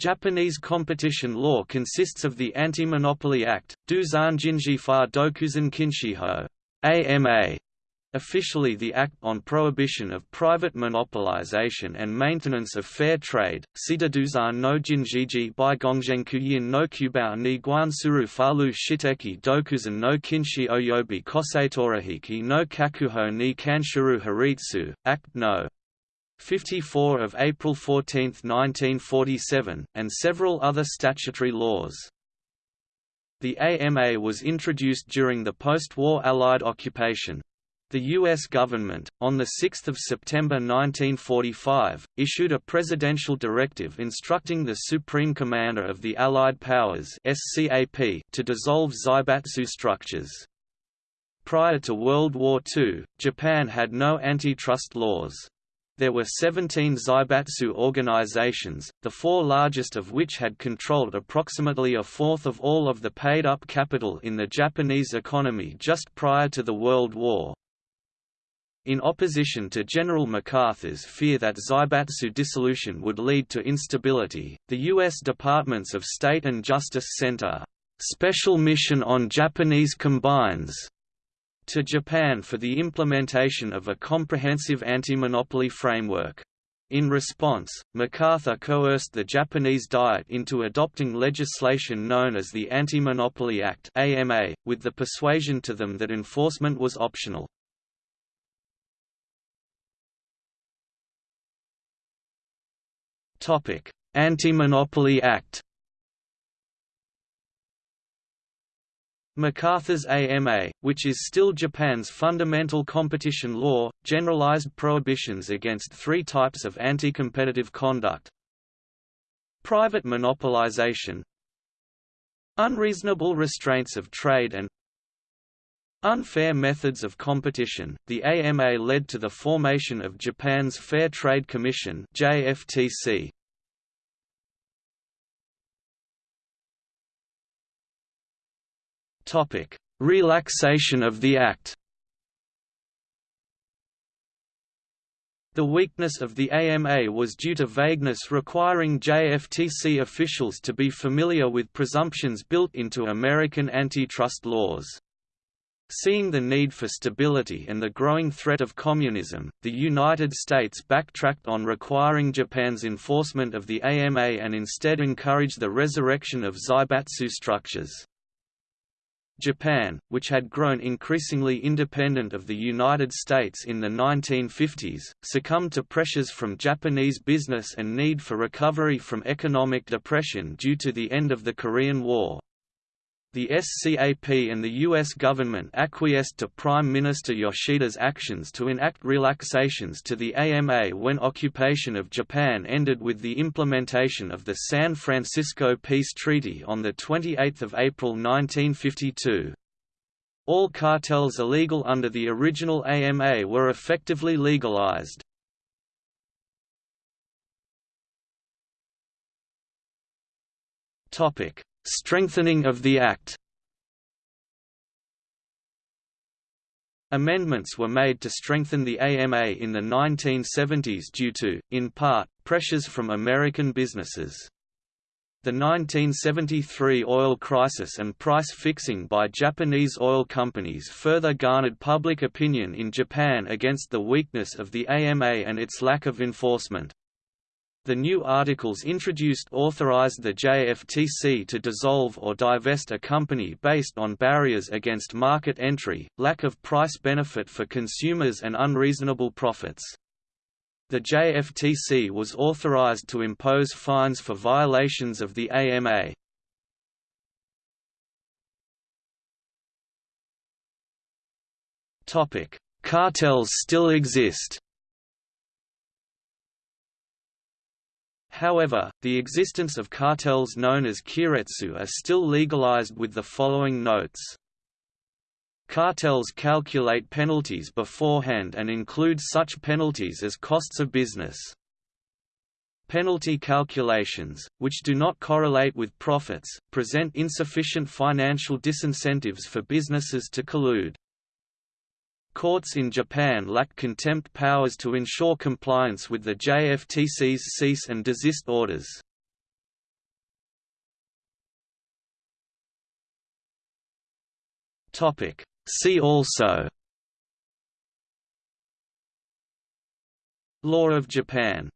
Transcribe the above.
Japanese competition law consists of the Anti-Monopoly Act, Duzan Jinjifa Dokuzan Kinshiho AMA, officially the Act on Prohibition of Private Monopolization and Maintenance of Fair Trade, Sidaduzan no Jinjiji by Gongzhenkuyin no Kubao ni Guansuru Falu Shiteki Dokuzan no Kinshi Oyobi Koseitorahiki no Kakuho ni Kanshuru Haritsu, Act no. 54 of April 14, 1947, and several other statutory laws. The AMA was introduced during the post-war Allied occupation. The U.S. government, on 6 September 1945, issued a presidential directive instructing the Supreme Commander of the Allied Powers to dissolve Zaibatsu structures. Prior to World War II, Japan had no antitrust laws. There were 17 Zaibatsu organizations, the four largest of which had controlled approximately a fourth of all of the paid-up capital in the Japanese economy just prior to the World War. In opposition to General MacArthur's fear that Zaibatsu dissolution would lead to instability, the U.S. Departments of State and Justice Center, «special mission on Japanese combines» to Japan for the implementation of a comprehensive anti-monopoly framework. In response, MacArthur coerced the Japanese Diet into adopting legislation known as the Anti-Monopoly Act (AMA), with the persuasion to them that enforcement was optional. Anti-Monopoly Act MacArthur's AMA, which is still Japan's fundamental competition law, generalized prohibitions against three types of anti-competitive conduct. Private monopolization Unreasonable restraints of trade and Unfair methods of competition. The AMA led to the formation of Japan's Fair Trade Commission (JFTC). Topic: Relaxation of the Act. The weakness of the AMA was due to vagueness requiring JFTC officials to be familiar with presumptions built into American antitrust laws. Seeing the need for stability and the growing threat of communism, the United States backtracked on requiring Japan's enforcement of the AMA and instead encouraged the resurrection of Zaibatsu structures. Japan, which had grown increasingly independent of the United States in the 1950s, succumbed to pressures from Japanese business and need for recovery from economic depression due to the end of the Korean War. The SCAP and the U.S. government acquiesced to Prime Minister Yoshida's actions to enact relaxations to the AMA when occupation of Japan ended with the implementation of the San Francisco Peace Treaty on 28 April 1952. All cartels illegal under the original AMA were effectively legalized. Topic Strengthening of the Act Amendments were made to strengthen the AMA in the 1970s due to, in part, pressures from American businesses. The 1973 oil crisis and price fixing by Japanese oil companies further garnered public opinion in Japan against the weakness of the AMA and its lack of enforcement. The new articles introduced authorized the JFTC to dissolve or divest a company based on barriers against market entry, lack of price benefit for consumers and unreasonable profits. The JFTC was authorized to impose fines for violations of the AMA. Cartels still exist However, the existence of cartels known as keiretsu are still legalized with the following notes. Cartels calculate penalties beforehand and include such penalties as costs of business. Penalty calculations, which do not correlate with profits, present insufficient financial disincentives for businesses to collude. Courts in Japan lack contempt powers to ensure compliance with the JFTC's cease and desist orders. See also Law of Japan